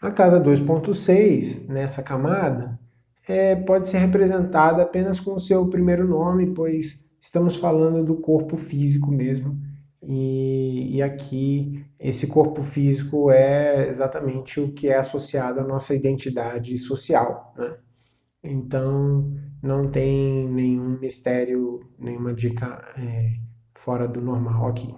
A casa 2.6, nessa camada, é, pode ser representada apenas com o seu primeiro nome, pois estamos falando do corpo físico mesmo, e, e, aqui esse corpo físico é exatamente o que é associado à nossa identidade social. Né? Então não tem nenhum mistério, nenhuma dica é, fora do normal aqui.